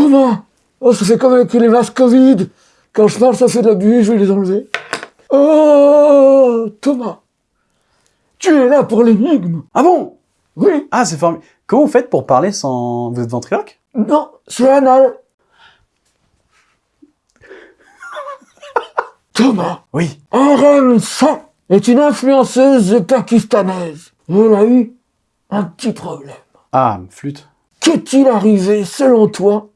Thomas Oh, ça fait comme avec les masques Covid. Quand je parle, ça fait de la buée, je vais les enlever. Oh, Thomas Tu es là pour l'énigme Ah bon? Oui Ah, c'est formidable. Comment vous faites pour parler sans... Vous êtes ventriloque? Non, c'est anal. Thomas Oui. Arem Sa est une influenceuse pakistanaise. Elle a eu un petit problème. Ah, flûte. Qu'est-il arrivé, selon toi,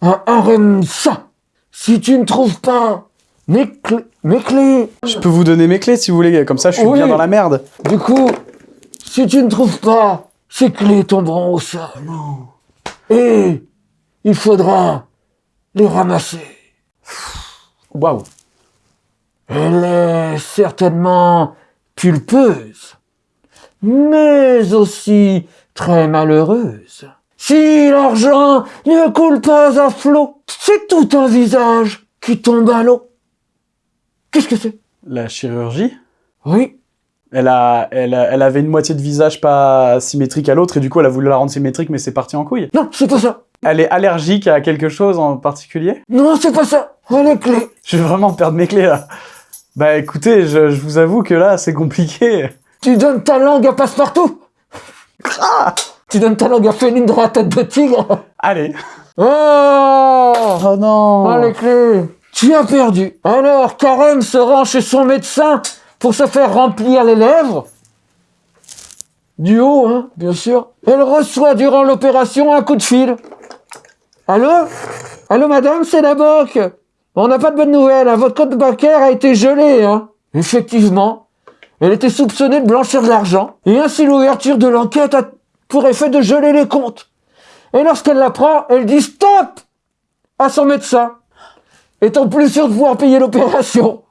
à Arem Sa Si tu ne trouves pas mes, clés- mes clés, Je peux vous donner mes clés si vous voulez, comme ça je suis Oui. bien dans la merde. du coup, si tu ne trouves pas, ces clés tomberont au sol. Et il faudra les ramasser. Waouh. Elle est certainement pulpeuse, mais aussi très malheureuse. Si l'argent ne coule pas à flot, c'est tout un visage qui tombe à l'eau. Qu'est-ce que c'est? La chirurgie? Oui, elle, a, elle, a- elle avait une moitié de visage pas symétrique à l'autre et du coup elle a voulu la rendre symétrique mais c'est parti en couille. non, c'est pas ça. Elle est allergique à quelque chose en particulier? Non, c'est pas ça. Oh, les clés. Je vais vraiment perdre mes clés là. Bah écoutez, je, je vous avoue que là c'est compliqué. Tu donnes ta langue à passe-partout. Tu donnes ta langue à Félindra à tête de tigre. Allez. Oh Oh non Ah, les clés Tu as perdu. Alors, Karen se rend chez son médecin pour se faire remplir les lèvres. Du haut, hein, bien sûr. Elle reçoit durant l'opération un coup de fil. Allô? Allô, madame, c'est la banque. On n'a pas de bonnes nouvelles, hein. votre compte bancaire a été gelé, hein. Effectivement, elle était soupçonnée de blanchir de l'argent, et ainsi l'ouverture de l'enquête a pour effet de geler les comptes. Et lorsqu'elle l'apprend, elle dit stop à son médecin, étant plus sûre de pouvoir payer l'opération.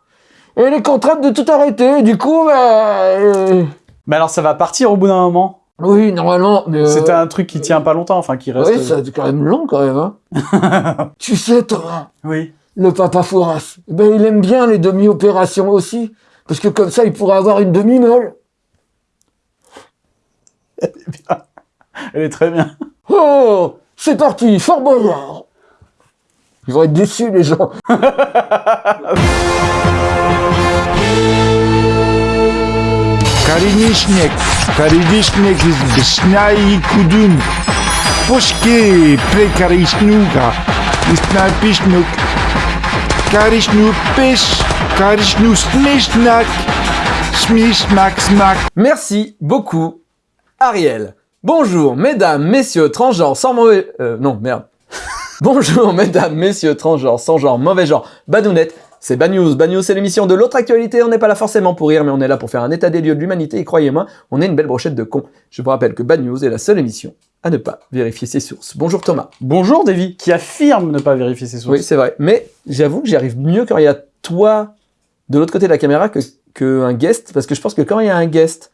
Et elle est contrainte de tout arrêter, du coup, bah, euh, Mais alors ça va partir au bout d'un moment? Oui, normalement, mais... euh, C'est un truc qui tient pas longtemps, enfin qui reste... Oui, c'est quand même long, quand même, hein. tu sais, Thomas, Oui. le papa Fouras, ben, il aime bien les demi-opérations aussi, parce que comme ça, il pourrait avoir une demi-molle. Elle est très bien. Oh, c'est parti, Fort Boyard. Ils vont être déçus, les gens. Karinišnek, Karinišnek iz Bšnja i Kudun. Iz napišnuk. Karišnu peš, karišnu smešnak. Smišmak smak. Merci beaucoup, Ariel. Bonjour, mesdames, messieurs, transgenres, sans mauvais... Euh, non, merde. Bonjour, mesdames, messieurs, transgenres, sans genre, mauvais genre, badounette. C'est Bad News. Bad News, c'est l'émission de l'autre actualité. On n'est pas là forcément pour rire, mais on est là pour faire un état des lieux de l'humanité. Et croyez-moi, on est une belle brochette de cons. Je vous rappelle que Bad News est la seule émission à ne pas vérifier ses sources. Bonjour Thomas. Bonjour Davy, qui affirme ne pas vérifier ses sources. Oui, c'est vrai. Mais j'avoue que j'y arrive mieux quand il y a toi de l'autre côté de la caméra que, que un guest. Parce que je pense que quand il y a un guest,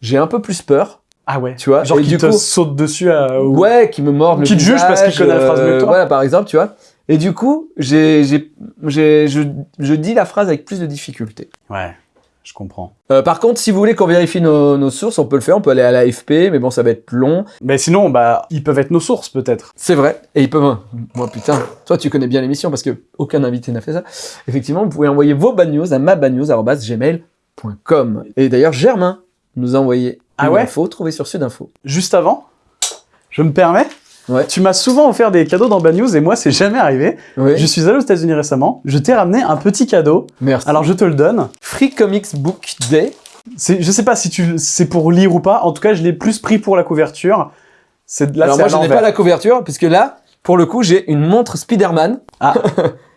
j'ai un peu plus peur. Ah ouais. Tu vois, Genre qui te coup- saute dessus à... Ouais, qui me mord le Qui te juge parce qu'il connaît la phrase mieux que toi. Voilà, par exemple, tu vois. Et du coup, j'ai, j'ai, j'ai, je, je dis la phrase avec plus de difficulté. Ouais, je comprends. Euh, par contre, si vous voulez qu'on vérifie nos, nos sources, on peut le faire. On peut aller à l'AFP, mais bon, ça va être long. Mais sinon, bah, ils peuvent être nos sources peut-être. C'est vrai. Et ils peuvent. Moi, putain. Toi, tu connais bien l'émission parce que aucun invité n'a fait ça. Effectivement, vous pouvez envoyer vos bad news à mabadnews@gmail.com. Et d'ailleurs, Germain nous a envoyé Ah une ouais info trouvée sur Sudinfo. Juste avant, je me permets, Ouais. tu m'as souvent offert des cadeaux dans Bad News et moi, c'est jamais arrivé. Oui. Je suis allé aux États-Unis récemment, je t'ai ramené un petit cadeau. Merci. Alors, je te le donne. Free Comics Book Day. C'est, je sais pas si tu, c'est pour lire ou pas. En tout cas, je l'ai plus pris pour la couverture. C'est là, Alors moi, je n'ai pas la couverture, puisque là, pour le coup, j'ai une montre Spider-Man. Ah.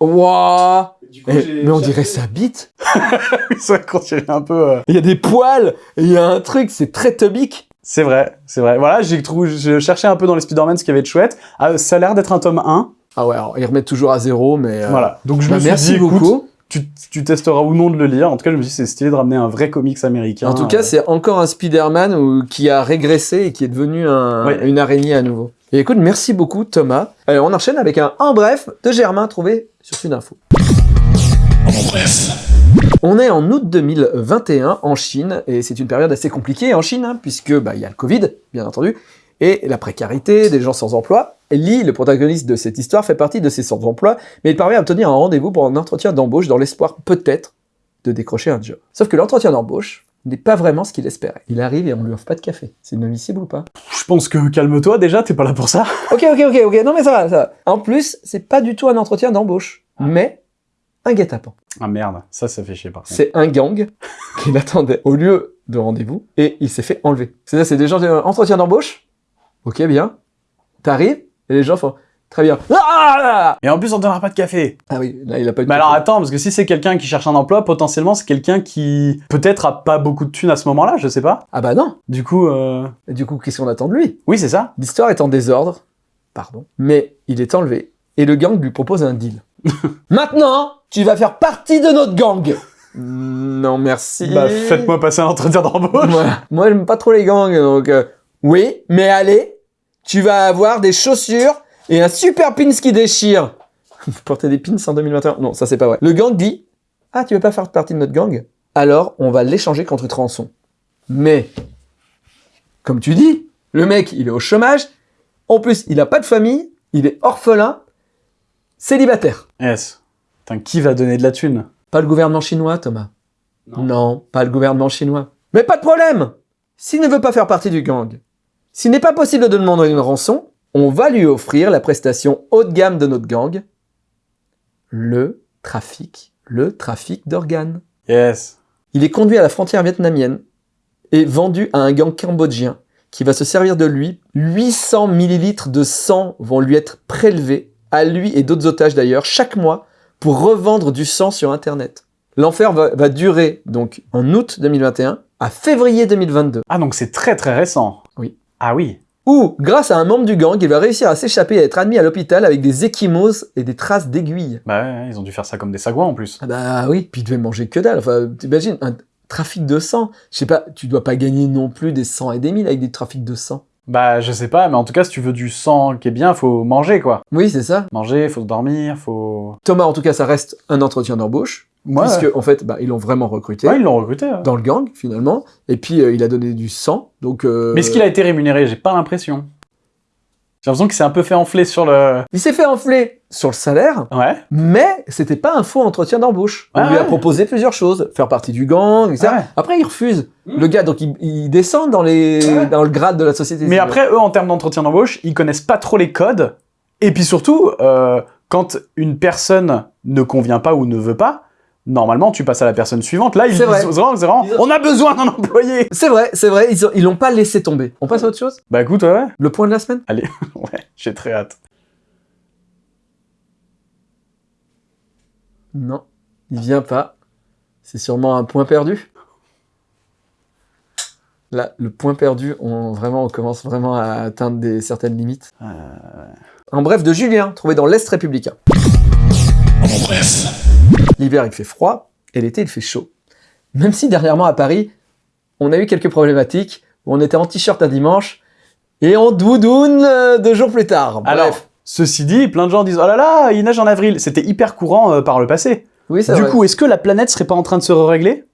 Wouah Eh, Mais on dirait sa bite. ça continue un peu. euh, Il y a des poils, il y a un truc, c'est très tobique. C'est vrai, c'est vrai. Voilà, j'ai trouvé, je cherchais un peu dans les Spider-Man ce qui avait de chouette. Ah, ça a l'air d'être un tome 1. Ah ouais, alors ils remettent toujours à zéro, mais... euh, Voilà. Donc je bah, me suis merci dit, écoute, beaucoup. tu, tu testeras ou non de le lire. En tout cas, je me suis dit, c'est stylé de ramener un vrai comics américain. En tout cas, Euh, c'est encore un Spider-Man qui a régressé et qui est devenu un- Ouais. une araignée à nouveau. Et écoute, merci beaucoup Thomas. Allez, on enchaîne avec un en bref de Germain trouvé sur Sudinfo. On est en août 2021 en Chine et c'est une période assez compliquée en Chine hein, puisque bah, il y a le Covid bien entendu Et la précarité des gens sans emploi. Lee, le protagoniste de cette histoire, fait partie de ces sans emploi, mais il parvient à obtenir un rendez-vous pour un entretien d'embauche dans l'espoir peut-être de décrocher un job. Sauf que l'entretien d'embauche n'est pas vraiment ce qu'il espérait. Il arrive et on lui offre pas de café. C'est inadmissible ou pas? Je pense que calme-toi déjà, t'es pas là pour ça. Ok, ok, ok, ok. Non mais ça va, ça va. En plus, c'est pas du tout un entretien d'embauche, mais un guet-apens. Ah merde, ça, ça fait chier par contre. C'est un gang qui l'attendait au lieu de rendez-vous et il s'est fait enlever. C'est-à-dire, c'est des gens, euh, entretien d'embauche. Ok, bien. T'arrives et les gens font très bien. Ah, Et en plus, on donnera pas de café. Ah oui, là il a pas eu de Mais alors attends, parce que si c'est quelqu'un qui cherche un emploi, potentiellement c'est quelqu'un qui peut-être a pas beaucoup de thunes à ce moment-là, je sais pas. Ah bah non. Du coup, euh... Et du coup, qu'est-ce qu'on attend de lui? Oui, c'est ça. L'histoire est en désordre. Pardon. Mais il est enlevé et le gang lui propose un deal. Maintenant, tu vas faire partie de notre gang. Non, merci. Bah, faites-moi passer un entretien d'embauche. Moi, moi j'aime pas trop les gangs, donc euh, oui, mais allez, tu vas avoir des chaussures et un super pins qui déchire. Vous portez des pins en 2021 Non, ça c'est pas vrai. Le gang dit, ah, tu veux pas faire partie de notre gang? Alors, on va l'échanger contre une rançon. Mais, comme tu dis, le mec, il est au chômage. En plus, il a pas de famille, il est orphelin, célibataire. Yes. Putain, qui va donner de la thune? Pas le gouvernement chinois, Thomas. Non. pas le gouvernement chinois. Mais pas de problème S'il ne veut pas faire partie du gang, s'il n'est pas possible de demander une rançon, on va lui offrir la prestation haut de gamme de notre gang, le trafic, le trafic d'organes. Yes. Il est conduit à la frontière vietnamienne et vendu à un gang cambodgien qui va se servir de lui. 800 millilitres de sang vont lui être prélevés, à lui et d'autres otages d'ailleurs, chaque mois, pour revendre du sang sur Internet. L'enfer va, va durer donc en août 2021 à février 2022, Ah, donc c'est très très récent. Oui. Ah oui. Où, grâce à un membre du gang, il va réussir à s'échapper et à être admis à l'hôpital avec des échymoses et des traces d'aiguilles. Bah ouais, ils ont dû faire ça comme des sagouins en plus. Ah bah oui, puis il devait manger que dalle. Enfin, t'imagines, un trafic de sang. Je sais pas, tu dois pas gagner non plus des 100 et des 1000 avec des trafics de sang. Bah je sais pas, mais en tout cas si tu veux du sang qui est bien, faut manger quoi. Oui, c'est ça. Manger, faut dormir, faut... Thomas, en tout cas, ça reste un entretien d'embauche. Ouais. Puisque, en fait, bah, ils l'ont vraiment recruté. Ouais, ils l'ont recruté. ouais. dans le gang finalement et puis euh, il a donné du sang donc euh, Mais est-ce qu'il a été rémunéré? J'ai pas l'impression. J'ai l'impression qu'il s'est un peu fait enfler sur le... il s'est fait enfler sur le salaire Ouais. mais c'était pas un faux entretien d'embauche on lui a ouais. proposé plusieurs choses faire partie du gang etc ouais. après il refuse Hmm. le gars donc il, il descend dans les dans le grade de la société Mais après, eux, en termes d'entretien d'embauche, ils connaissent pas trop les codes. Et puis surtout, euh, quand une personne ne convient pas ou ne veut pas, normalement, tu passes à la personne suivante. Là, ils C'est vrai. vraiment, on a besoin d'un employé. c'est vrai c'est vrai ils ont- ils l'ont pas laissé tomber on passe à autre chose? Bah écoute, ouais, ouais, le point de la semaine? Ouais, j'ai très hâte. non il vient pas c'est sûrement un point perdu Là, le point perdu, on, vraiment, on commence vraiment à atteindre des, certaines limites. Euh, Un bref de Julien, trouvé dans l'Est républicain. L'hiver, il fait froid, et l'été, il fait chaud. Même si dernièrement à Paris, on a eu quelques problématiques, où on était en t-shirt un dimanche, et en doudoune euh, deux jours plus tard. Bref. Alors, ceci dit, plein de gens disent, oh là là, il neige en avril. C'était hyper courant euh, par le passé. oui, Du vrai. coup, est-ce que la planète serait pas en train de se régler?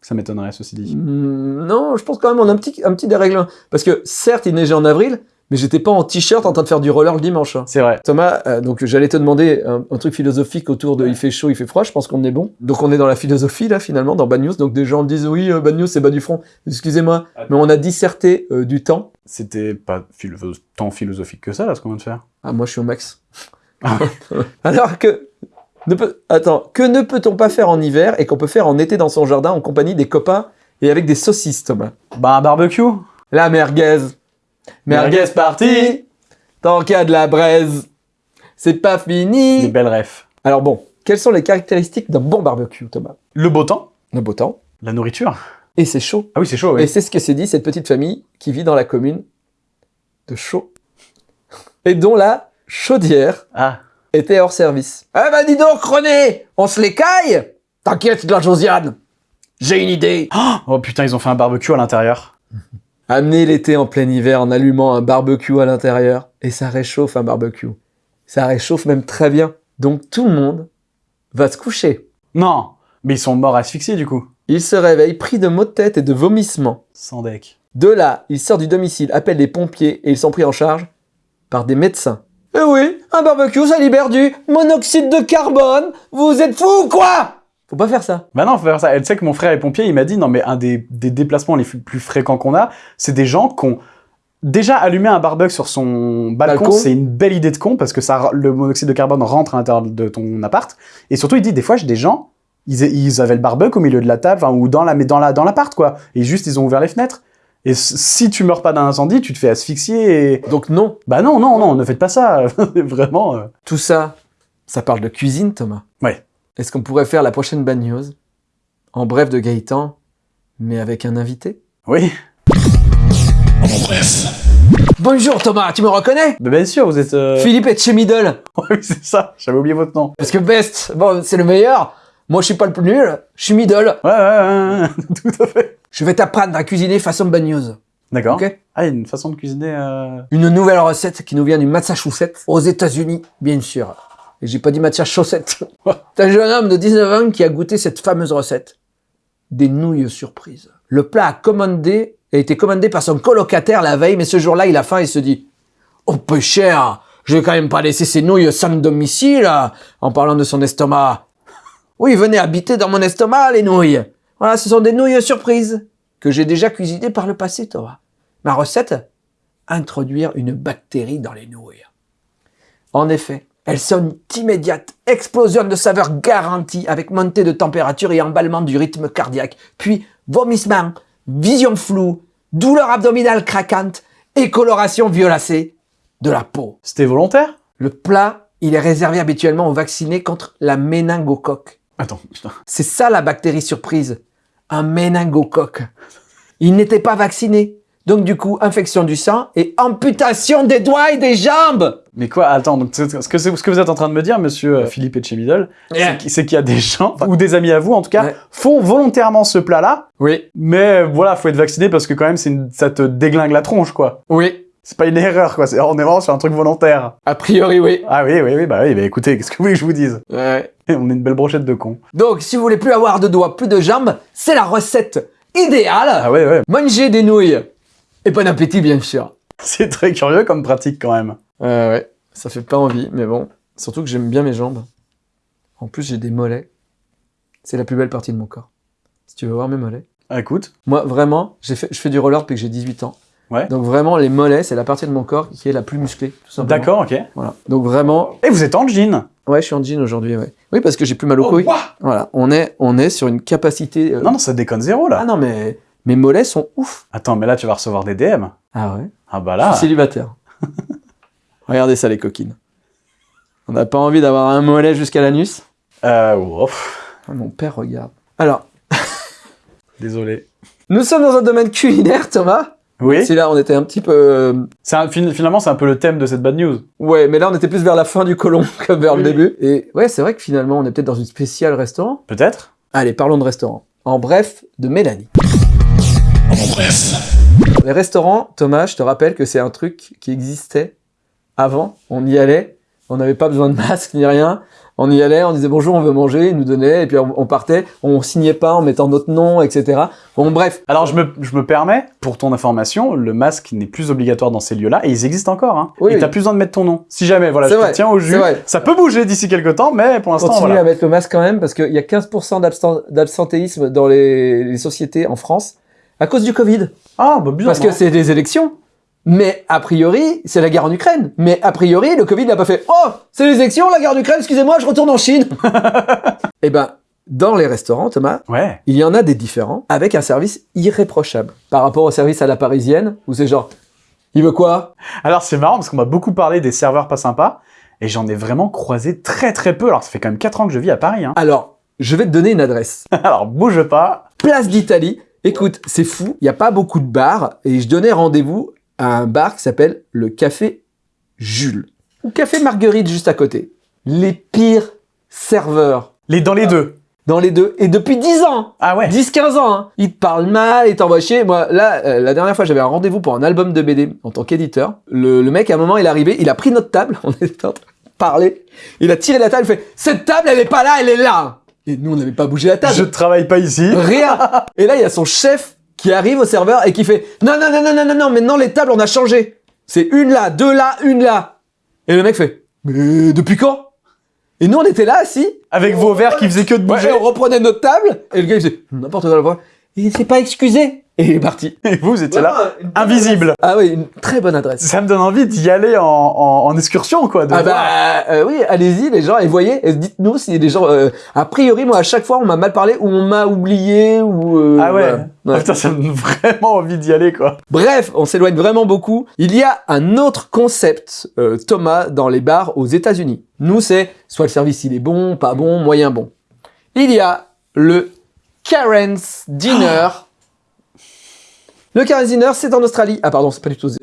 Ça m'étonnerait, ceci dit. Hmm, non, je pense quand même on a un petit, un petit dérèglement. Parce que certes, il neigeait en avril, mais j'étais pas en t-shirt en train de faire du roller le dimanche. hein. C'est vrai. Thomas, euh, donc j'allais te demander un, un truc philosophique autour de il fait chaud, il fait froid, je pense qu'on est bon. Donc on est dans la philosophie là finalement, dans Bad News. Donc des gens disent oui, euh, Bad News c'est bas du front. Excusez-moi, mais on a disserté euh, du temps. C'était pas philo- tant philosophique que ça, là, ce qu'on vient de faire. Ah moi je suis au max. Alors que... Ne peut... Attends, que ne peut-on pas faire en hiver et qu'on peut faire en été dans son jardin en compagnie des copains et avec des saucisses Thomas? Bah, un barbecue. La merguez. Merguez party Tant qu'il y a de la braise, c'est pas Des fini belles refs. Alors bon, quelles sont les caractéristiques d'un bon barbecue, Thomas? Le beau temps. Le beau temps. La nourriture. Et c'est chaud. Ah oui, c'est chaud, Et oui. c'est ce que s'est dit cette petite famille qui vit dans la commune de Chaud. Et dont la chaudière Ah. était hors service. Ah bah dis donc, René On se les caille T'inquiète, la Josiane J'ai une idée Oh putain, ils ont fait un barbecue à l'intérieur. Amenez l'été en plein hiver en allumant un barbecue à l'intérieur. Et ça réchauffe un barbecue. Ça réchauffe même très bien. Donc tout le monde va se coucher. Non, mais ils sont morts asphyxiés du coup. Il se réveille pris de maux de tête et de vomissements. Sans deck. De là, il sort du domicile, appelle les pompiers et ils sont pris en charge par des médecins. Eh oui, un barbecue, ça libère du monoxyde de carbone. Vous êtes fous ou quoi? Faut pas faire ça. Bah non, faut faire ça. Et tu sais que mon frère est pompier, il m'a dit, non mais un des, des déplacements les plus fréquents qu'on a, c'est des gens qui ont déjà allumé un barbecue sur son balcon, Balcon. c'est une belle idée de con parce que ça, le monoxyde de carbone rentre à l'intérieur de ton appart. Et surtout, il dit, des fois, j'ai des gens, ils, ils avaient le barbecue au milieu de la table, ou dans la, mais dans la, dans l'appart, quoi. Et juste, ils ont ouvert les fenêtres. Et si tu meurs pas d'un incendie, tu te fais asphyxier et... Donc non, Bah non, non, non, ne faites pas ça. Vraiment. euh. tout ça, ça parle de cuisine, Thomas. Ouais. Est-ce qu'on pourrait faire la prochaine bad news? En bref de Gaëtan, mais avec un invité? Oui. Bonjour Thomas, tu me reconnais? Bah bien sûr, vous êtes... euh, Philippe est chez Middle. oui, c'est ça. J'avais oublié votre nom. Parce que Best, bon, c'est le meilleur. Moi, je suis pas le plus nul. Je suis Middle. Ouais, ouais, ouais, ouais, tout à fait. Je vais t'apprendre à cuisiner façon bad news. D'accord. Ok? Ah, il y a une façon de cuisiner... euh, Une nouvelle recette qui nous vient du Massachusetts, aux États-Unis, bien sûr. Et j'ai pas dit Massachusetts. C'est un jeune homme de 19 ans qui a goûté cette fameuse recette. Des nouilles surprises. Le plat a commandé, a été commandé par son colocataire la veille, mais ce jour-là, il a faim et se dit Oh, peu cher, je vais quand même pas laisser ces nouilles sans domicile, en parlant de son estomac. Oui, venez habiter dans mon estomac, les nouilles. Voilà, ce sont des nouilles surprises que j'ai déjà cuisinées par le passé, Thomas. Ma recette Introduire une bactérie dans les nouilles. En effet, elles sont immédiates, explosion de saveur garantie avec montée de température et emballement du rythme cardiaque, puis vomissement, vision floue, douleur abdominale craquante et coloration violacée de la peau. C'était volontaire? Le plat, il est réservé habituellement aux vaccinés contre la méningocoque. Attends, putain. C'est ça la bactérie surprise, un méningocoque. Il n'était pas vacciné, donc du coup, infection du sang et amputation des doigts et des jambes. Mais quoi Attends, donc ce que, c'est- ce que vous êtes en train de me dire, monsieur euh, Philippe Etchemiddle, Yeah. c'est qu'il- y a des gens, ou des amis à vous en tout cas, Ouais. font volontairement ce plat-là, Oui, mais voilà, faut être vacciné parce que quand même, une- ça te déglingue la tronche, quoi. oui, C'est pas une erreur, quoi. c'est- On est vraiment sur un truc volontaire. a priori oui. Ah oui, oui, oui, bah oui, bah écoutez, qu'est-ce que vous voulez que je vous dise? Ouais. On est une belle brochette de cons. Donc, si vous voulez plus avoir de doigts, plus de jambes, c'est la recette idéale. Ah ouais, ouais. Mangez des nouilles. Et bon appétit, bien sûr. C'est très curieux comme pratique quand même. Ouais, ouais. Ça fait pas envie, mais bon. Surtout que j'aime bien mes jambes. En plus, j'ai des mollets. C'est la plus belle partie de mon corps. Si tu veux voir mes mollets. Ah, écoute, Moi, vraiment, fait, je fais du roller depuis que j'ai 18 ans. Ouais. Donc vraiment, les mollets, c'est la partie de mon corps qui est la plus musclée, tout simplement. d'accord, ok. Voilà. Donc vraiment, Et vous êtes en jean ouais, je suis en jean aujourd'hui, ouais. Oui, parce que j'ai plus mal aux Oh, couilles. Voilà. On est, on est sur une capacité. euh, Non, non, ça déconne zéro là. Ah non, mais mes mollets sont ouf. Attends, mais là, tu vas recevoir des DM. Ah ouais? Ah bah Je là. suis célibataire. Regardez ça, les coquines. On n'a pas envie d'avoir un mollet jusqu'à l'anus? Euh, ouf. Ah, Mon père regarde. Alors, Désolé. nous sommes dans un domaine culinaire, Thomas. Oui. Si là, on était un petit peu. euh, un- finalement, c'est un peu le thème de cette bad news. Ouais, mais là, on était plus vers la fin du colon que vers le début. Et ouais, c'est vrai que finalement, on est peut-être dans une spéciale restaurant. Peut-être Allez, parlons de restaurant. En bref, de Mélanie. Les restaurants, Thomas, je te rappelle que c'est un truc qui existait avant. On y allait, on n'avait pas besoin de masque ni rien. On y allait, on disait bonjour, on veut manger, ils nous donnaient, et puis on, on partait. On signait pas en mettant notre nom, etc. Bon, bref. Alors, je me, je me permets, pour ton information, le masque n'est plus obligatoire dans ces lieux-là, et ils existent encore. Hein. Oui, et oui. t'as plus besoin de mettre ton nom. Si jamais, voilà, je te vrai, tiens au jus. c'est vrai. Ça peut bouger d'ici quelques temps, mais pour l'instant, Continue voilà. à mettre le masque quand même, parce qu'il y a 15% d'absent- d'absentéisme dans les, les sociétés en France à cause du Covid. Ah, bah bizarre. Parce que c'est des élections. Mais a priori, c'est la guerre en Ukraine. Mais a priori, le Covid n'a pas fait Oh, c'est les élections, la guerre en Ukraine, excusez-moi, je retourne en Chine. Eh ben, dans les restaurants, Thomas, Ouais. il y en a des différents avec un service irréprochable par rapport au service à la parisienne où c'est genre il veut quoi? Alors, c'est marrant parce qu'on m'a beaucoup parlé des serveurs pas sympas, et j'en ai vraiment croisé très très peu. Alors, ça fait quand même 4 ans que je vis à Paris. Hein. Alors, je vais te donner une adresse. Alors, bouge pas. Place d'Italie. Écoute, c'est fou, il n'y a pas beaucoup de bars et je donnais rendez-vous à un bar qui s'appelle le Café Jules ou Café Marguerite juste à côté. Les pires serveurs Les dans les deux. dans les deux et depuis 10 ans Ah ouais. 10-15 ans, hein. Ils te parlent mal, ils t'envoient chier. Moi, là, euh, la dernière fois, j'avais un rendez-vous pour un album de BD en tant qu'éditeur. Le, le mec, à un moment, il est arrivé, il a pris notre table, on était en train de parler. Il a tiré la table, il fait « Cette table, elle est pas là, elle est là !» Et nous, on n'avait pas bougé la table. Je travaille pas ici. Rien Et là, il y a son chef qui arrive au serveur et qui fait non non non non non non non maintenant les tables on a changé. C'est une là, deux là, une là. Et le mec fait mais depuis quand? Et nous on était là assis Avec vos verres qui faisaient que de Ouais, bouger. et on reprenait notre table et le gars il faisait n'importe quoi la voix. Il s'est pas excusé et il est parti. Et vous, vous étiez là, invisible. Ah oui, une très bonne adresse. Ça me donne envie d'y aller en, en, en excursion, quoi. De Ah voir. bah euh, oui, allez-y les gens et voyez, et dites-nous si les gens. euh, a priori, moi à chaque fois on m'a mal parlé ou on m'a oublié ou. euh, Ah ouais. voilà. Oh, Ouais. putain, ça me donne vraiment envie d'y aller, quoi. Bref, on s'éloigne vraiment beaucoup. Il y a un autre concept, euh, Thomas, dans les bars aux États-Unis. Nous, c'est soit le service il est bon, pas bon, moyen bon. Il y a le Karen's Dinner. Le Karen's Dinner, c'est en Australie. Ah pardon, c'est pas du tout.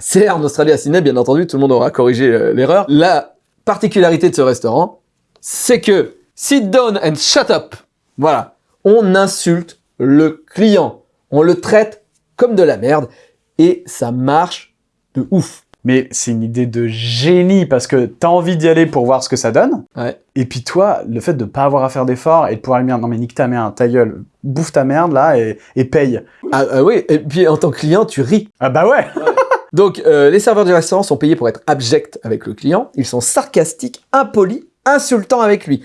c'est en Australie à Sydney, bien entendu. Tout le monde aura corrigé euh, l'erreur. La particularité de ce restaurant, c'est que sit down and shut up. Voilà. On insulte le client. On le traite comme de la merde. Et ça marche de ouf. Mais c'est une idée de génie parce que t'as envie d'y aller pour voir ce que ça donne. Ouais. Et puis toi, le fait de pas avoir à faire d'efforts et de pouvoir lui dire non mais nique ta merde, ta gueule, bouffe ta merde là et, et paye. Ah, ah oui, et puis en tant que client, tu ris. Ah bah ouais. Donc, euh, les serveurs du restaurant sont payés pour être abjects avec le client. Ils sont sarcastiques, impolis, insultants avec lui.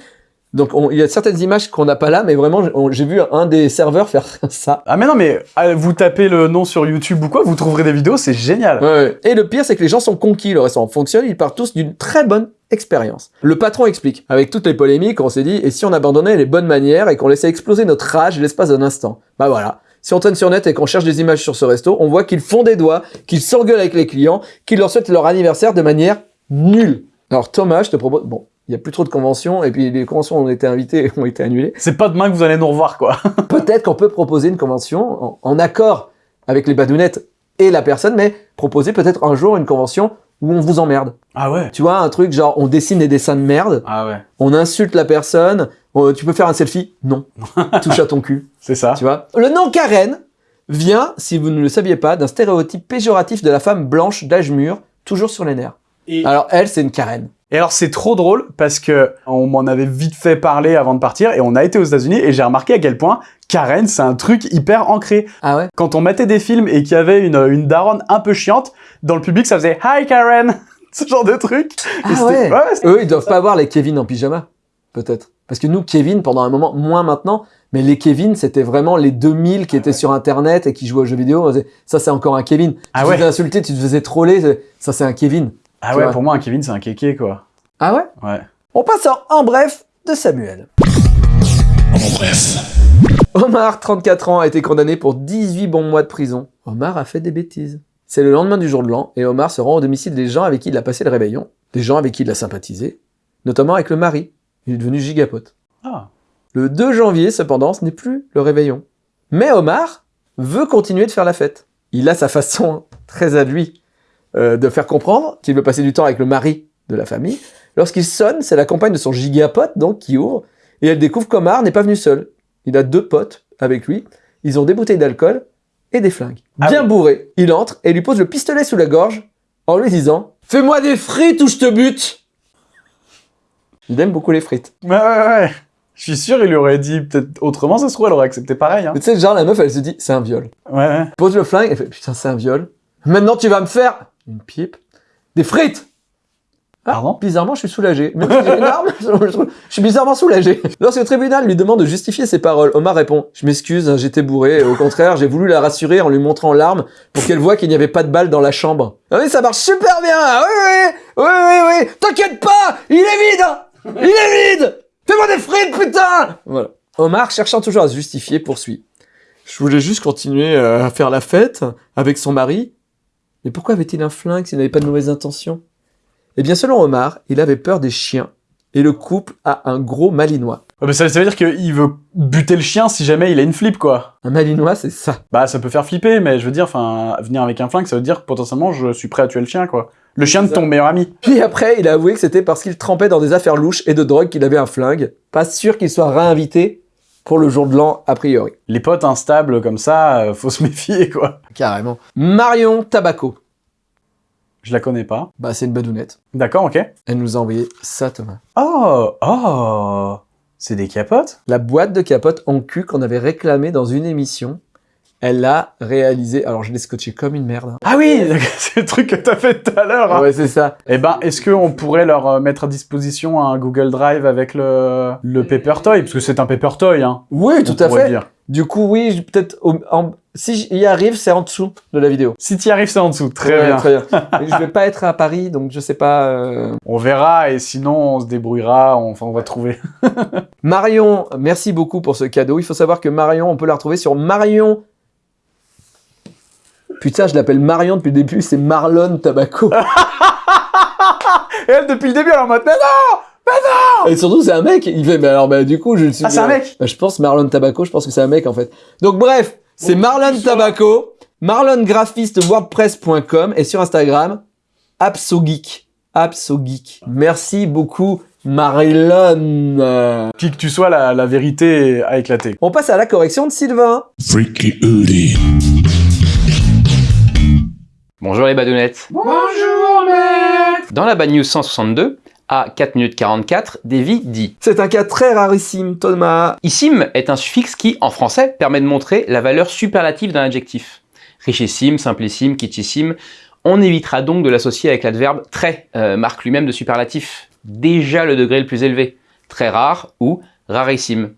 Donc, on- il y a certaines images qu'on n'a pas là, mais vraiment, j'ai vu un des serveurs faire ça. Ah mais non mais ah, vous tapez le nom sur YouTube ou quoi, vous trouverez des vidéos, c'est génial. Ouais, ouais. Et le pire, c'est que les gens sont conquis. Le restaurant fonctionne, ils partent tous d'une très bonne expérience. Le patron explique. Avec toutes les polémiques, on s'est dit, et si on abandonnait les bonnes manières et qu'on laissait exploser notre rage l'espace d'un instant? Bah voilà. Si on traîne sur net et qu'on cherche des images sur ce resto, on voit qu'ils font des doigts, qu'ils s'engueulent avec les clients, qu'ils leur souhaitent leur anniversaire de manière nulle. Alors Thomas, je te propose... Bon, il y a plus trop de conventions, et puis les conventions où on était invités ont été annulées. C'est pas demain que vous allez nous revoir quoi. Peut-être qu'on peut proposer une convention en, en accord avec les badounettes et la personne, mais proposer peut-être un jour une convention où on vous emmerde. Ah ouais. Tu vois, un truc genre on dessine des dessins de merde, Ah ouais. on insulte la personne, on- tu peux faire un selfie? Non. Touche à ton cul, C'est ça. tu vois? Le nom Karen vient, si vous ne le saviez pas, d'un stéréotype péjoratif de la femme blanche d'âge mûr, toujours sur les nerfs. Et, Alors elle, c'est une Karen. Et alors c'est trop drôle parce que on m'en avait vite fait parler avant de partir et on a été aux États-Unis et j'ai remarqué à quel point Karen c'est un truc hyper ancré. Ah ouais? Quand on mettait des films et qu'il y avait une, une daronne un peu chiante, dans le public ça faisait Hi Karen Ce genre de truc. Ah ouais. c'était- Eux, ils doivent pas avoir les Kevin en pyjama, peut-être. Parce que nous, Kevin, pendant un moment, moins maintenant, mais les Kevin, c'était vraiment les 2000 qui étaient sur Internet et qui jouaient aux jeux vidéo. Ça, c'est encore un Kevin. Ah tu te ouais. faisais insulter, tu te faisais troller. Ça, c'est un Kevin. Ah ouais, vois. pour moi un Kevin c'est un kéké quoi. Ah ouais Ouais. On passe en, en bref de Samuel. Omar, 34 ans, a été condamné pour 18 bons mois de prison. Omar a fait des bêtises. C'est le lendemain du jour de l'an et Omar se rend au domicile des gens avec qui il a passé le réveillon, des gens avec qui il a sympathisé, notamment avec le mari. Il est devenu gigapote. Ah. Le 2 janvier, cependant, ce n'est plus le réveillon. Mais Omar veut continuer de faire la fête. Il a sa façon très à lui euh, de faire comprendre qu'il veut passer du temps avec le mari de la famille. Lorsqu'il sonne, c'est la compagne de son gigapote, donc, qui ouvre, et elle découvre qu'Omar n'est pas venu seul. Il a deux potes avec lui. Ils ont des bouteilles d'alcool et des flingues. Ah Bien oui. bourré, il entre et lui pose le pistolet sous la gorge en lui disant « Fais-moi des frites ou je te bute !» Il aime beaucoup les frites. Ouais ouais ouais. Je suis sûr il lui aurait dit peut-être autrement, ça se trouve elle aurait accepté pareil. Hein. Tu sais, genre, la meuf, elle se dit « C'est un viol ». Ouais ouais. pose le flingue, elle fait putain c'est un viol. Maintenant tu vas me faire une pipe, des frites. Ah, Pardon? Bizarrement je suis soulagé. Si j'ai une arme, je suis bizarrement soulagé. Lorsque le tribunal lui demande de justifier ses paroles, Omar répond je m'excuse, j'étais bourré. Au contraire, j'ai voulu la rassurer en lui montrant l'arme pour qu'elle voie qu'il n'y avait pas de balle dans la chambre. Ah oui ça marche super bien. Ah oui oui oui oui oui. T'inquiète pas, il est vide. Il est vide. Fais-moi des frites putain. Voilà. Omar cherchant toujours à se justifier poursuit. Je voulais juste continuer euh, à faire la fête avec son mari. Mais pourquoi avait-il un flingue s'il n'avait pas de mauvaises intentions? Eh bien, selon Omar, il avait peur des chiens. Et le couple a un gros malinois. Ouais, mais ça, ça veut dire qu'il veut buter le chien si jamais il a une flip quoi. Un malinois, c'est ça. Bah ça peut faire flipper, mais je veux dire, enfin, venir avec un flingue, ça veut dire que potentiellement je suis prêt à tuer le chien quoi. Le chien de ton meilleur ami. Puis après, il a avoué que c'était parce qu'il trempait dans des affaires louches et de drogue qu'il avait un flingue. Pas sûr qu'il soit réinvité pour le jour de l'an, a priori. Les potes instables comme ça, euh, faut se méfier quoi. Carrément. Marion Tabaco. Je la connais pas. Bah, c'est une badounette. D'accord, ok. Elle nous a envoyé ça, Thomas. Oh, oh. C'est des capotes La boîte de capote en cul qu'on avait réclamée dans une émission, elle l'a réalisée. Alors je l'ai scotché comme une merde. hein. Ah oui C'est le truc que t'as fait tout à l'heure hein. Ouais, c'est ça. Eh ben, est-ce qu'on pourrait leur euh, mettre à disposition un Google Drive avec le, le Paper Toy? Parce que c'est un Paper Toy, hein. Oui, on tout à fait. dire. Du coup, oui, je- peut-être. en- Si j'y arrive, c'est en dessous de la vidéo. Si t'y arrives, c'est en dessous. Très Ouais, bien. Très bien. Mais je vais pas être à Paris, donc je sais pas. euh. On verra et sinon on se débrouillera, on- enfin on va trouver. Marion, merci beaucoup pour ce cadeau. Il faut savoir que Marion, on peut la retrouver sur Marion. Putain, je l'appelle Marion depuis le début, c'est Marlon Tabaco. Et elle depuis le début, elle est en mode mais non Et surtout, c'est un mec. Il fait, mais alors, bah, du coup, je le suis. Ah, c'est un mec Bah, Je pense Marlon Tabaco, je pense que c'est un mec en fait. Donc, bref, c'est Marlon Tabaco, marlongraphiste wordpress.com et sur Instagram, ApsoGeek. ApsoGeek. Merci beaucoup, Marlon. Qui que tu sois, la, la vérité a éclaté. On passe à la correction de Sylvain. Freaky. Bonjour les badounettes. Bonjour, mec Dans la Bad News 162, à 4 minutes 44, Davy dit C'est un cas très rarissime, Thomas. Issim est un suffixe qui, en français, permet de montrer la valeur superlative d'un adjectif. Richissime, simplissime, kitschissime. On évitera donc de l'associer avec l'adverbe très, euh, marque lui-même de superlatif. Déjà le degré le plus élevé. Très rare ou rarissime.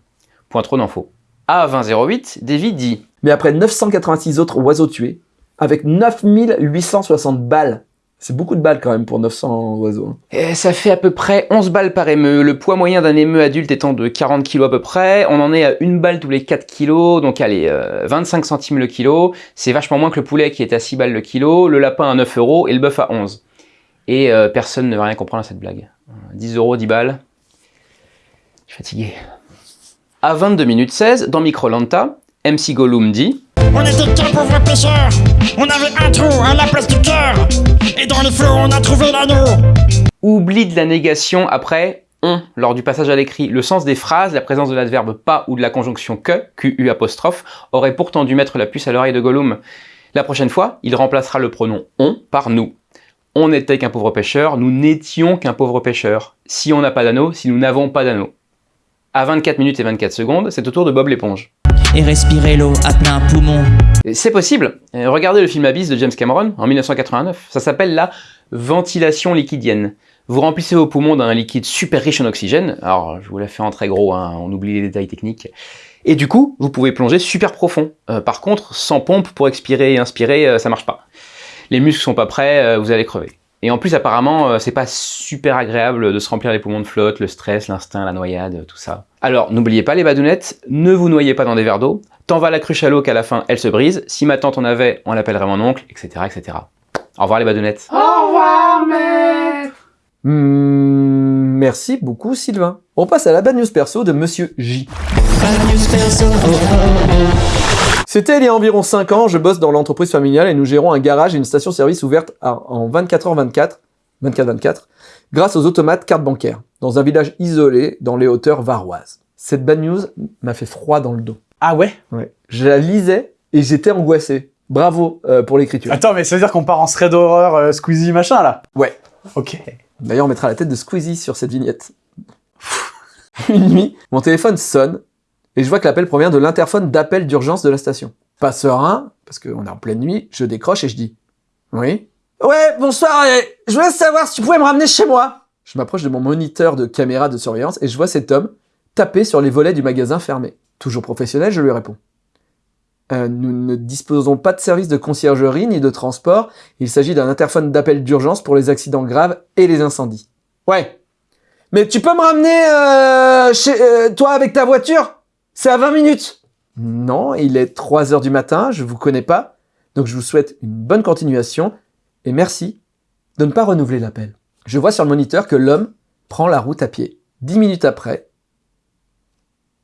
Point trop d'infos. À 2008, Davy dit Mais après 986 autres oiseaux tués, avec 9860 balles, c'est beaucoup de balles quand même pour 900 oiseaux. hein. Eh, ça fait à peu près 11 balles par émeu. Le poids moyen d'un émeu adulte étant de 40 kg à peu près, on en est à une balle tous les 4 kg, donc allez, euh, 25 centimes le kilo. C'est vachement moins que le poulet qui est à 6 balles le kilo, le lapin à 9 euros et le bœuf à 11. Et euh, personne ne va rien comprendre à cette blague. Euh, 10 euros, 10 balles. Je suis fatigué. À 22 minutes 16, dans Microlanta, MC Gollum dit On était qu'un pauvre pêcheur. On avait un trou à la place du cœur. Et dans les flots, on a trouvé l'anneau. Oubli de la négation après on lors du passage à l'écrit. Le sens des phrases, la présence de l'adverbe pas ou de la conjonction que, QU apostrophe, aurait pourtant dû mettre la puce à l'oreille de Gollum. La prochaine fois, il remplacera le pronom on par nous. On n'était qu'un pauvre pêcheur, nous n'étions qu'un pauvre pêcheur. Si on n'a pas d'anneau, si nous n'avons pas d'anneau. À 24 minutes et 24 secondes, c'est au tour de Bob l'éponge. Et respirer l'eau à plein poumon. C'est possible. Euh, Regardez le film Abyss de James Cameron en 1989. Ça s'appelle la ventilation liquidienne. Vous remplissez vos poumons d'un liquide super riche en oxygène. Alors, je vous l'ai fait en très gros, hein, on oublie les détails techniques. Et du coup, vous pouvez plonger super profond. Euh, par contre, sans pompe pour expirer et inspirer, euh, ça marche pas. Les muscles sont pas prêts, vous allez crever. Et en plus, apparemment, euh, c'est pas super agréable de se remplir les poumons de flotte, le stress, l'instinct, la noyade, tout ça. Alors, n'oubliez pas les badounettes, ne vous noyez pas dans des verres d'eau. Tant va la cruche à l'eau qu'à la fin, elle se brise. Si ma tante en avait, on l'appellerait mon oncle, etc., etc. Au revoir les badounettes. Au revoir, mec Hmm, merci beaucoup, Sylvain. On passe à la bad news perso de Monsieur J. C'était il y a environ 5 ans, je bosse dans l'entreprise familiale et nous gérons un garage et une station-service ouverte en 24h24, 24-24, grâce aux automates carte bancaire, dans un village isolé dans les hauteurs varoises. Cette bad news m'a fait froid dans le dos. Ah ouais? Ouais. Je la lisais et j'étais angoissé. Bravo euh, pour l'écriture. Attends, mais ça veut dire qu'on part en thread d'horreur euh, Squeezie machin là? Ouais. Ok. D'ailleurs, on mettra la tête de Squeezie sur cette vignette. Une nuit, mon téléphone sonne et je vois que l'appel provient de l'interphone d'appel d'urgence de la station. Pas serein, parce qu'on est en pleine nuit, je décroche et je dis Oui Ouais, bonsoir, je voulais savoir si tu pouvais me ramener chez moi. Je m'approche de mon moniteur de caméra de surveillance et je vois cet homme taper sur les volets du magasin fermé. Toujours professionnel, je lui réponds. Euh, nous ne disposons pas de service de conciergerie ni de transport. Il s'agit d'un interphone d'appel d'urgence pour les accidents graves et les incendies. Ouais. Mais tu peux me ramener euh, chez euh, toi avec ta voiture? C'est à 20 minutes. Non, il est 3 heures du matin, je vous connais pas. Donc je vous souhaite une bonne continuation et merci de ne pas renouveler l'appel. Je vois sur le moniteur que l'homme prend la route à pied. 10 minutes après,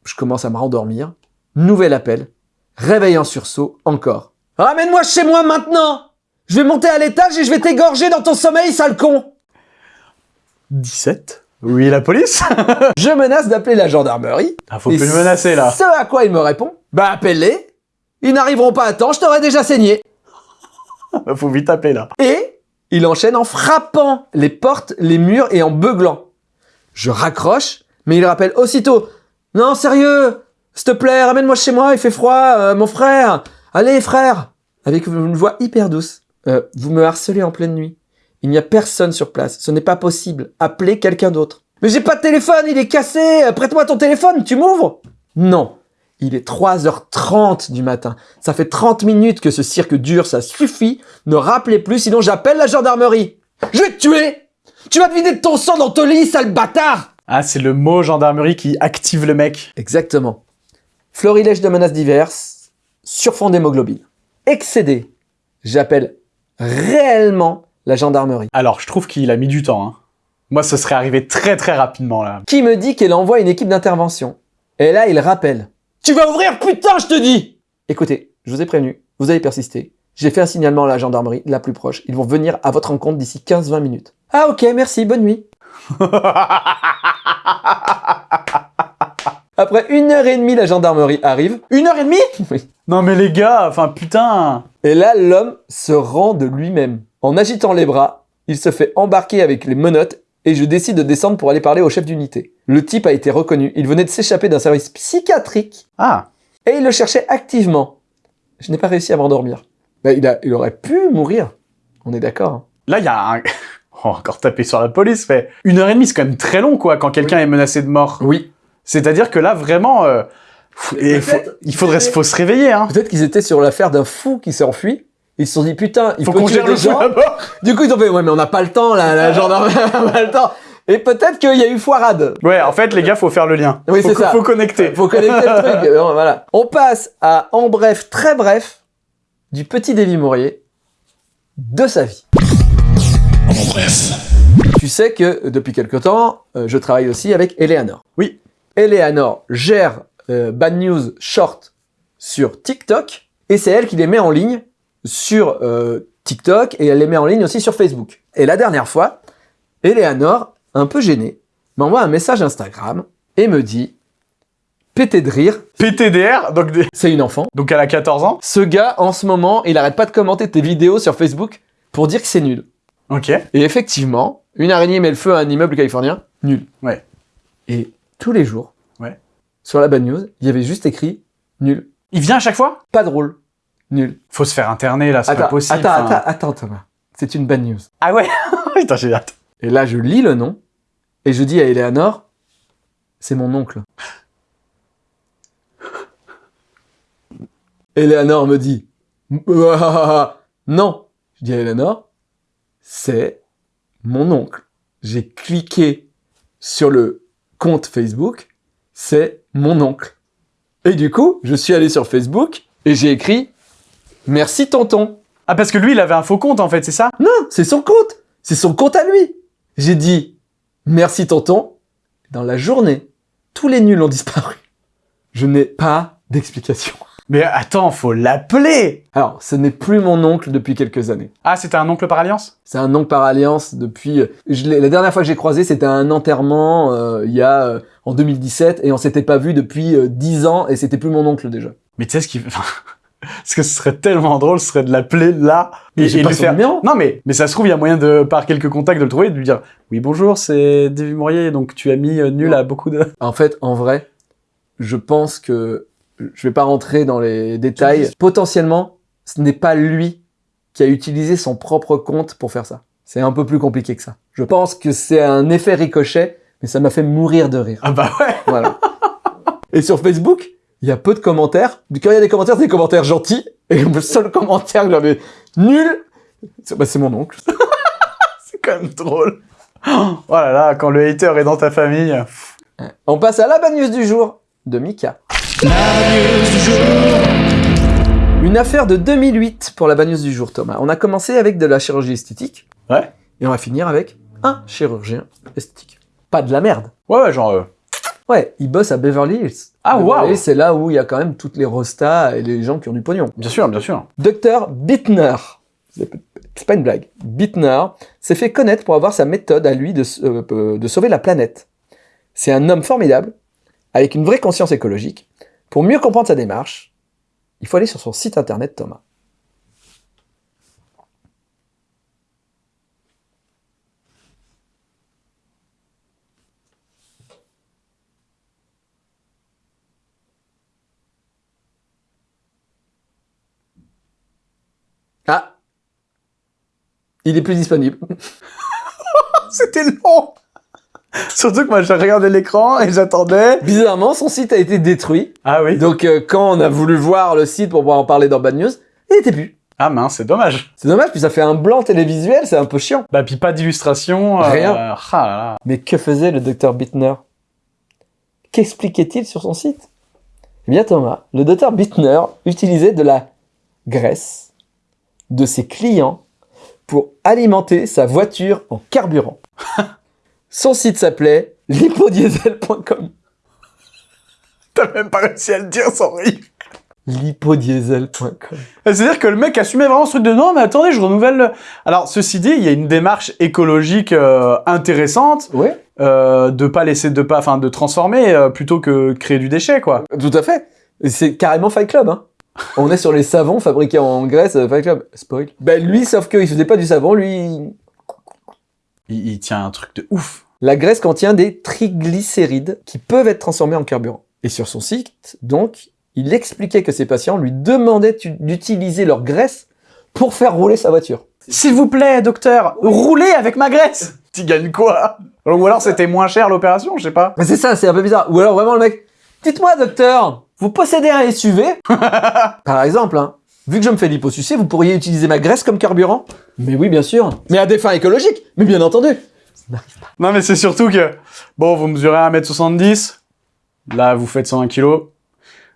je commence à me rendormir. Nouvel appel. Réveil en sursaut, encore. Ramène-moi chez moi maintenant Je vais monter à l'étage et je vais t'égorger dans ton sommeil, sale con 17 Oui, la police Je menace d'appeler la gendarmerie. Ah, faut plus le menacer là. Ce à quoi il me répond Bah appelle-les Ils n'arriveront pas à temps, je t'aurais déjà saigné Faut vite taper là. Et il enchaîne en frappant les portes, les murs et en beuglant. Je raccroche, mais il rappelle aussitôt Non, sérieux S'il te plaît, ramène-moi chez moi, il fait froid, euh, mon frère Allez, frère Avec une voix hyper douce. Euh, vous me harcelez en pleine nuit. Il n'y a personne sur place. Ce n'est pas possible. Appelez quelqu'un d'autre. Mais j'ai pas de téléphone, il est cassé Prête-moi ton téléphone, tu m'ouvres Non. Il est 3h30 du matin. Ça fait 30 minutes que ce cirque dure, ça suffit. Ne rappelez plus, sinon j'appelle la gendarmerie. Je vais te tuer Tu vas te vider de ton sang dans ton lit, sale bâtard Ah, c'est le mot gendarmerie qui active le mec. Exactement. Florilège de menaces diverses, sur fond d'hémoglobine. Excédé. J'appelle réellement la gendarmerie. Alors, je trouve qu'il a mis du temps. Hein. Moi, ce serait arrivé très très rapidement là. Qui me dit qu'elle envoie une équipe d'intervention Et là, il rappelle. Tu vas ouvrir, putain, je te dis Écoutez, je vous ai prévenu, vous avez persisté. J'ai fait un signalement à la gendarmerie, la plus proche. Ils vont venir à votre rencontre d'ici 15-20 minutes. Ah ok, merci, bonne nuit. Après une heure et demie, la gendarmerie arrive. Une heure et demie? Oui. Non mais les gars, enfin putain Et là, l'homme se rend de lui-même. En agitant les bras, il se fait embarquer avec les menottes et je décide de descendre pour aller parler au chef d'unité. Le type a été reconnu. Il venait de s'échapper d'un service psychiatrique Ah et il le cherchait activement. Je n'ai pas réussi à m'endormir. Bah, il, a, il aurait pu mourir. On est d'accord. hein. Là, il y a un... Oh, encore taper sur la police, mais une heure et demie, c'est quand même très long, quoi, quand quelqu'un est menacé de mort. Oui. C'est-à-dire que là, vraiment, euh, pff, et faut- peut-être il faudrait faut se réveiller, hein. Peut-être qu'ils étaient sur l'affaire d'un fou qui s'est enfui. Ils se sont dit, putain, il Faut faut, qu'on gère des le gens. Du coup, ils ont fait, ouais, mais on n'a pas le temps, là, la gendarmerie, n'a pas le temps. Et peut-être qu'il y a eu foirade. Ouais, en fait, les gars, faut faire le lien. Oui, faut, c'est ça. Faut connecter. Faut connecter le truc. Bon, voilà. On passe à, en bref, très bref, du petit Davy Mourier, de sa vie. En bref. Tu sais que depuis quelque temps, euh, je travaille aussi avec Eleanor. Oui. Eleanor gère euh, Bad News Short sur TikTok et c'est elle qui les met en ligne sur euh, TikTok et elle les met en ligne aussi sur Facebook. Et la dernière fois, Eleanor, un peu gênée, m'envoie un message Instagram et me dit pété de rire, PTDR, donc, des- c'est une enfant. donc elle a 14 ans. Ce gars, en ce moment, il arrête pas de commenter tes vidéos sur Facebook pour dire que c'est nul. Ok. Et effectivement, une araignée met le feu à un immeuble californien, nul. Ouais. Et tous les jours, Ouais. sur la bad news, il y avait juste écrit nul. Il vient à chaque fois? Pas drôle. Nul. Faut se faire interner, là, c'est pas possible. attends, attends, attends, Thomas. C'est une bad news. Ah ouais? Putain, j'ai hâte. Et là, je lis le nom et je dis à Eleanor, c'est mon oncle. Eleanor me dit, non. Je dis à Eleanor, c'est mon oncle. J'ai cliqué sur le compte Facebook, c'est mon oncle. Et du coup, je suis allé sur Facebook et j'ai écrit, merci tonton. Ah, parce que lui, il avait un faux compte, en fait, c'est ça? Non, c'est son compte. C'est son compte à lui. J'ai dit merci tonton. Dans la journée, tous les nuls ont disparu. Je n'ai pas d'explication. Mais attends, faut l'appeler Alors, ce n'est plus mon oncle depuis quelques années. Ah, c'était un oncle par alliance? C'est un oncle par alliance depuis. Je l'ai- la dernière fois que j'ai croisé, c'était à un enterrement euh, il y a euh, en 2017 et on s'était pas vu depuis euh, 10 ans et c'était plus mon oncle déjà. Mais tu sais ce qui... enfin, ce que ce serait tellement drôle, ce serait de l'appeler là Mais j'ai pas lui son numéro. Non mais, mais ça se trouve, il y a moyen de, par quelques contacts, de le trouver et de lui dire « Oui, bonjour, c'est David Mourier, donc tu as mis euh, nul à beaucoup de... En fait, en vrai, je pense que je vais pas rentrer dans les détails. Potentiellement, ce n'est pas lui qui a utilisé son propre compte pour faire ça. C'est un peu plus compliqué que ça. Je pense que c'est un effet ricochet, mais ça m'a fait mourir de rire. Ah bah ouais Voilà. Et sur Facebook, il y a peu de commentaires. Quand il y a des commentaires, c'est des commentaires gentils. Et le seul commentaire que j'avais nul, c'est bah, c'est mon oncle. C'est quand même drôle Oh là là, quand le hater est dans ta famille... On passe à la bad news du jour de Mika. Une affaire de 2008 pour la bad news du jour, Thomas. On a commencé avec de la chirurgie esthétique. Ouais. Et on va finir avec un chirurgien esthétique. Pas de la merde. Ouais, ouais, genre... euh, Ouais, il bosse à Beverly Hills. Ah, waouh. Hills, C'est là où il y a quand même toutes les rostas et les gens qui ont du pognon. Bien sûr, bien sûr. Dr Bittner, c'est pas une blague, Bittner s'est fait connaître pour avoir sa méthode à lui de, euh, euh, de sauver la planète. C'est un homme formidable, avec une vraie conscience écologique. Pour mieux comprendre sa démarche, il faut aller sur son site internet Thomas. Il est plus disponible. C'était long Surtout que moi, j'ai regardé l'écran et j'attendais. Bizarrement, son site a été détruit. Ah oui Donc, euh, quand on a voulu voir le site pour pouvoir en parler dans Bad News, il était plus. Ah mince, c'est dommage. C'est dommage, puis ça fait un blanc télévisuel, c'est un peu chiant. Bah, puis pas d'illustration. euh, Rien. ah là là. Mais que faisait le docteur Bittner? Qu'expliquait-il sur son site? Eh bien Thomas, le docteur Bittner utilisait de la graisse de ses clients pour alimenter sa voiture en carburant. Son site s'appelait lipodiesel.com. T'as même pas réussi à le dire sans rire. Lipodiesel.com. C'est-à-dire que le mec assumait vraiment ce truc de non, mais attendez, je renouvelle. le- Alors, ceci dit, il y a une démarche écologique euh, intéressante Ouais, euh, de pas laisser, de pas, enfin, de transformer euh, plutôt que créer du déchet, quoi. tout à fait. C'est carrément Fight Club, hein. On est sur les savons fabriqués en Grèce, euh, Fight Club. Spoil. Ben lui, sauf qu'il faisait pas du savon, lui, Il, il tient un truc de ouf. La graisse contient des triglycérides qui peuvent être transformés en carburant. Et sur son site, donc, il expliquait que ses patients lui demandaient d'utiliser leur graisse pour faire rouler sa voiture. S'il vous plaît, docteur, roulez avec ma graisse. Tu gagnes quoi? Ou alors c'était moins cher l'opération, je sais pas. Mais c'est ça, c'est un peu bizarre. Ou alors vraiment le mec, dites-moi docteur, vous possédez un SUV Par exemple, hein, vu que je me fais liposucer, vous pourriez utiliser ma graisse comme carburant Mais oui, bien sûr. Mais à des fins écologiques, mais bien entendu. Non, mais c'est surtout que, bon, vous mesurez 1m70, là, vous faites 101 kg.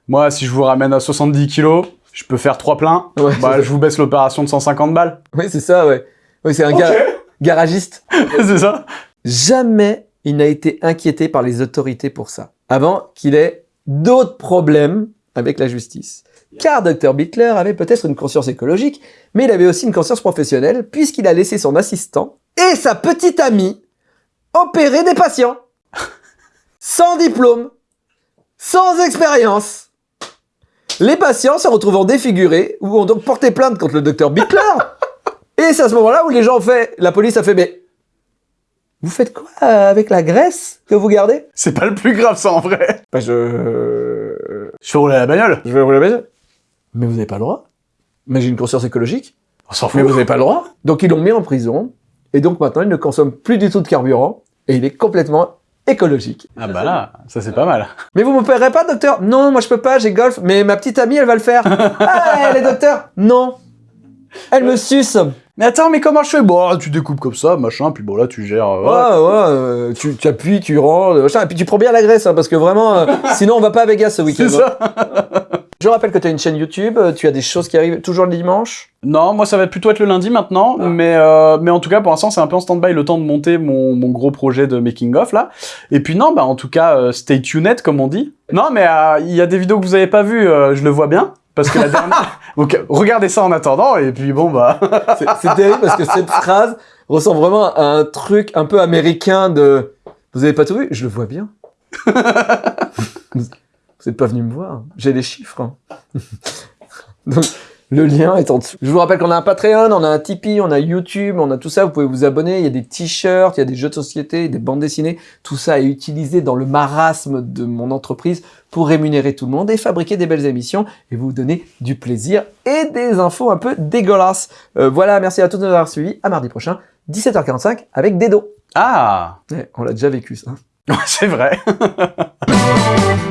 Moi, si je vous ramène à 70 kg, je peux faire 3 pleins. Ouais, bah, je vous baisse l'opération de 150 balles. Oui, c'est ça, ouais. Oui, c'est un ga- garagiste. c'est ça Jamais il n'a été inquiété par les autorités pour ça, avant qu'il ait d'autres problèmes avec la justice. Car Dr Bittler avait peut-être une conscience écologique, mais il avait aussi une conscience professionnelle, puisqu'il a laissé son assistant et sa petite amie opérer des patients. Sans diplôme, sans expérience. Les patients se retrouvant défigurés ou ont donc porté plainte contre le docteur Bittler. Et c'est à ce moment-là où les gens ont fait, la police a fait, mais vous faites quoi euh, avec la graisse que vous gardez? C'est pas le plus grave, ça, en vrai. Bah je... Je fais rouler la bagnole. Je vais vous la baisse. Mais vous n'avez pas le droit. Mais j'ai une conscience écologique. On s'en Mais fout. vous n'avez pas le droit. Donc ils l'ont mis en prison. Et donc maintenant il ne consomme plus du tout de carburant. Et il est complètement écologique. Ah bah là, ça c'est pas mal. Mais vous me paierez pas, docteur? Non, moi je peux pas, j'ai golf. Mais ma petite amie, elle va le faire. ah, elle est docteur? Non. Elle me suce. Mais attends, mais comment je fais? Bon, tu découpes comme ça, machin, puis bon, là, tu gères... euh, Ouais, ouais, euh, tu, tu appuies, tu rends, euh, machin, et puis tu prends bien la graisse, hein, parce que vraiment, euh, sinon on va pas à Vegas ce week-end. C'est hein. ça. Je rappelle que tu as une chaîne YouTube, tu as des choses qui arrivent toujours le dimanche? Non, moi ça va plutôt être le lundi maintenant, mais euh, mais en tout cas pour l'instant c'est un peu en stand-by le temps de monter mon, mon gros projet de making of là. Et puis non, bah en tout cas stay tuned comme on dit. Non mais euh, il y a des vidéos que vous avez pas vues, euh, je le vois bien parce que la dernière. Donc regardez ça en attendant et puis bon bah. C'est terrible parce que cette phrase ressemble vraiment à un truc un peu américain de Vous avez pas tout vu? Je le vois bien. Vous êtes pas venu me voir. J'ai les chiffres. hein. Donc, le lien est en dessous. Je vous rappelle qu'on a un Patreon, on a un Tipeee, on a YouTube, on a tout ça. Vous pouvez vous abonner. Il y a des t-shirts, il y a des jeux de société, des bandes dessinées. Tout ça est utilisé dans le marasme de mon entreprise pour rémunérer tout le monde et fabriquer des belles émissions et vous donner du plaisir et des infos un peu dégueulasses. Euh, voilà, merci à tous de nous avoir suivis. À mardi prochain, 17h45 avec Dedo. Ah Ouais, on l'a déjà vécu ça. c'est vrai.